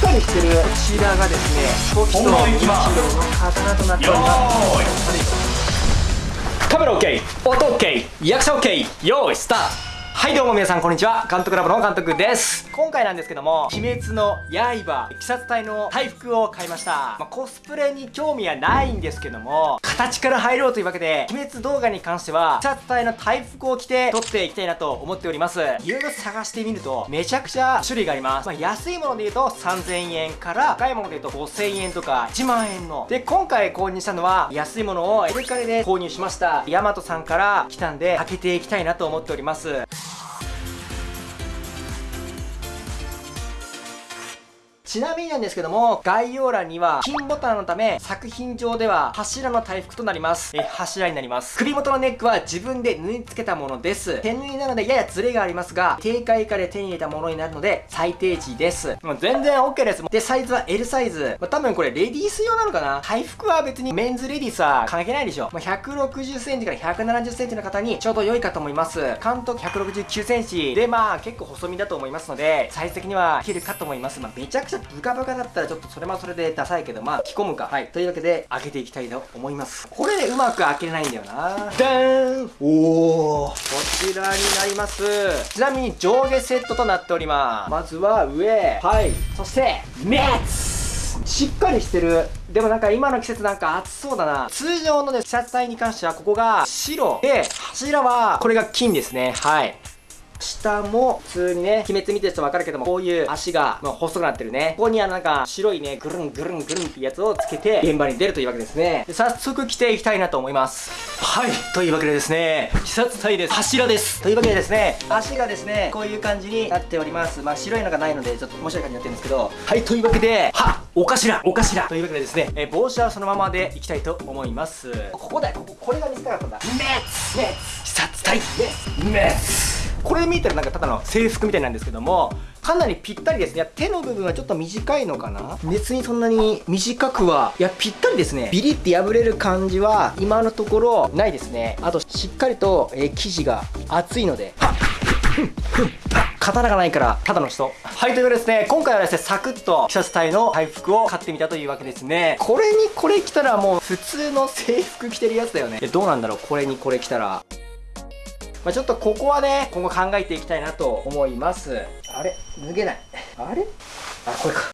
っかりしてるこちらがですね時と本番いきますの刀となっております。カメラ OK 音 OK 役者 OK 用意スタートはいどうも皆さんこんにちは。監督ラボの監督です。今回なんですけども鬼滅の刃鬼殺隊の大服を買いました、まあ、コスプレに興味はないんですけども形から入ろうというわけで鬼滅動画に関しては鬼殺隊の大服を着て撮っていきたいなと思っております。いろいろ探してみるとめちゃくちゃ種類があります、まあ、安いもので言うと3000円から高いもので言うと5000円とか1万円の。で今回購入したのは安いものをエレカレで購入しました。ヤマトさんから来たんで開けていきたいなと思っております。ちなみになんですけども、概要欄には、金ボタンのため、作品上では柱の大服となります。え、柱になります。首元のネックは自分で縫い付けたものです。手縫いなのでややズレがありますが、定価以下で手に入れたものになるので、最低値です。もう全然 OK です。で、サイズは L サイズ。まあ、多分これレディース用なのかな？大服は別にメンズレディースは関係ないでしょ。まあ、160センチから170センチの方にちょうど良いかと思います。監督169センチで、まあ結構細身だと思いますので、サイズ的にはいけるかと思います。まあ、めちゃくちゃブカブカだったらちょっとそれもそれでダサいけどまあ着込むか。はい。というわけで開けていきたいと思います。これでうまく開けれないんだよな。ダーン。おおこちらになります。ちなみに上下セットとなっております。まずは上。はい。そしてメッツ。しっかりしてる。でもなんか今の季節なんか暑そうだな。通常のね、シャツ体に関してはここが白で柱はこれが金ですね。はい下も普通にね、鬼滅見てる人わかるけども、こういう足が、まあ、細くなってるね。ここにはなんか白いね、ぐるんぐるんぐるんってやつをつけて、現場に出るというわけですね。で早速着ていきたいなと思います。はい。というわけでですね、鬼殺隊です。柱です。というわけでですね、足がですね、こういう感じになっております。まあ白いのがないので、ちょっと面白い感じになってるんですけど、はい。というわけで、はお頭お頭というわけでですね、え帽子はそのままでいきたいと思います。ここだよ、ここ、これが見せたかったんだ。メッツメッツ鬼殺隊これで見たらなんかただの制服みたいなんですけどもかなりぴったりですね。手の部分はちょっと短いのかな？別にそんなに短くは。いやぴったりですね。ビリって破れる感じは今のところないですね。あとしっかりと、えー、生地が厚いので。刀がないからただの人。はいということでですね。今回はですねサクッと鬼殺隊の回復を買ってみたというわけですね。これにこれ着たらもう普通の制服着てるやつだよね。どうなんだろう。これにこれ着たらまあ、ちょっとここはね今後考えていきたいなと思います。あれ？脱げない。あれ？あこれか。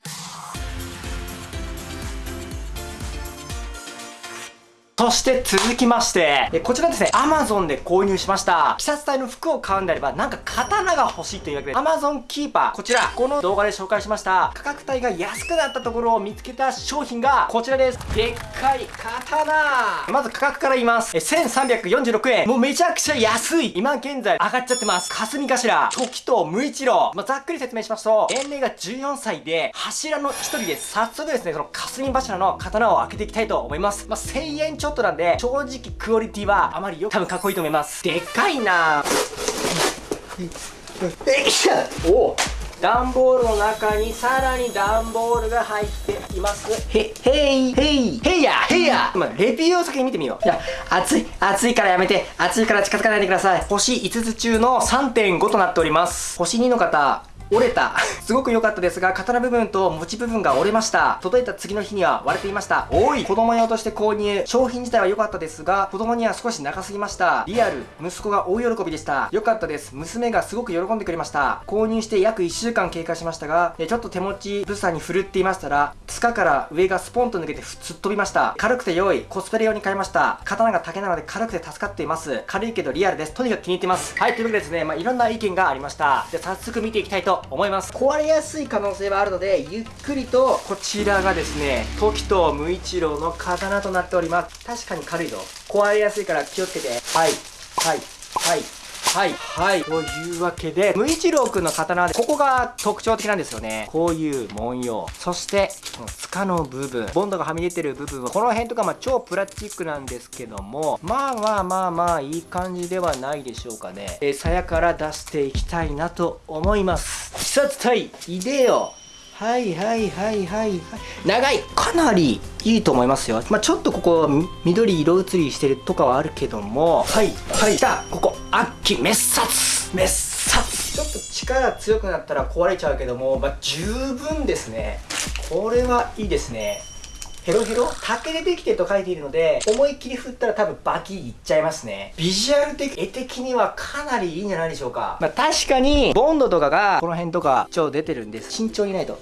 そして続きまして、こちらですね、Amazon で購入しました。鬼殺隊の服を買うんであれば、なんか刀が欲しいというわけで、Amazon キーパー、こちら、この動画で紹介しました、価格帯が安くなったところを見つけた商品が、こちらです。でっかい刀まず価格から言います。1346円。もうめちゃくちゃ安い今現在上がっちゃってます。霞頭、時と無一郎。まあ、ざっくり説明しますと、年齢が14歳で、柱の一人で、早速ですね、その霞柱の刀を開けていきたいと思います。まあ、1000円ちょっとなんで、正直クオリティはあまりよく、多分かっこいいと思います。でっかいなえいしょお段ボールの中にさらに段ボールが入っていますへ、へい、へい、へいや、へいやまあ、レビューを先に見てみよう。いや、熱い、熱いからやめて、熱いから近づかないでください。星5つ中の3.5となっております。星2の方、折れた。すごく良かったですが刀部分と持ち部分が折れました。届いた次の日には割れていました。おい。子供用として購入商品自体は良かったですが子供には少し長すぎました。リアル息子が大喜びでした。良かったです。娘がすごく喜んでくれました。購入して約1週間経過しましたがちょっと手持ちブサに振るっていましたら塚から上がスポンと抜けて突っ飛びました。軽くて良い。コスプレ用に買いました。刀が竹なので軽くて助かっています。軽いけどリアルです。とにかく気に入ってます。はいというわけでですねまあいろんな意見がありました。で早速見ていきたいと思います。壊れやすい可能性はあるのでゆっくりとこちらがですね時と無一郎の刀となっております。確かに軽いぞ。壊れやすいから気をつけて。はい。はい。はい。はい。はい。というわけで、無一郎くんの刀で、ここが特徴的なんですよね。こういう文様。そして、この塚の部分。ボンドがはみ出てる部分は、この辺とか、まあ、超プラスチックなんですけども、まあまあまあまあ、いい感じではないでしょうかね。え鞘から出していきたいなと思います。鬼殺隊、いでよはいはいはいはい。はい長い。かなりいいと思いますよ。まあ、ちょっとここ緑色移りしてるとかはあるけども。はいはい。じゃあここ秋滅殺。滅殺。ちょっと力強くなったら壊れちゃうけども、まあ、十分ですね。これはいいですねヘロヘロ竹でできてると書いているので、思いっきり振ったら多分バキいっちゃいますね。ビジュアル的、絵的にはかなりいいんじゃないでしょうか。まあ確かに、ボンドとかがこの辺とか超出てるんです。慎重にないと。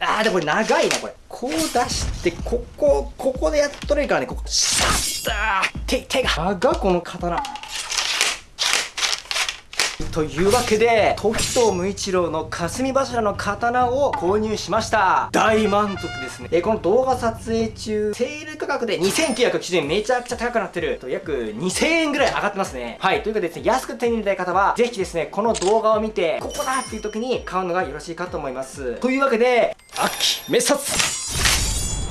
あーでもこれ長いなこれこう出してここここでやっとれるからねここシャッター手手が長この刀というわけで時藤無一郎の霞柱の刀を購入しました。大満足ですね。えこの動画撮影中セール価格で2990円めちゃくちゃ高くなってる。と約2000円ぐらい上がってますね。はい。ということでですね安く手に入れたい方はぜひですねこの動画を見てここだっていう時に買うのがよろしいかと思います。というわけで秋滅殺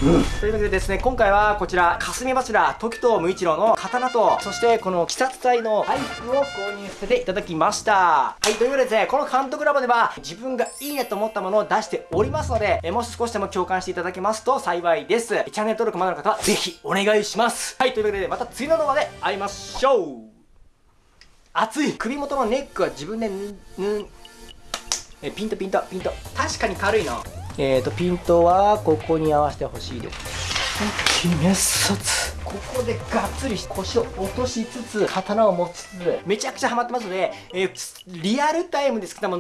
うん、というわけでですね今回はこちら霞柱時藤無一郎の刀とそしてこの鬼殺隊のアイスを購入させていただきました。はいというわけでですねこの監督ラボでは自分がいいねと思ったものを出しておりますのでえもし少しでも共感していただけますと幸いです。チャンネル登録まだの方はぜひお願いします。はいというわけでまた次の動画で会いましょう。熱い。首元のネックは自分でぬぬえピントピントピント。確かに軽いな。えーと、ピントはここに合わせてほしいです。滅殺ここでがっつり腰を落としつつ刀を持ちつつめちゃくちゃハマってますので、えー、リアルタイムで好きなもの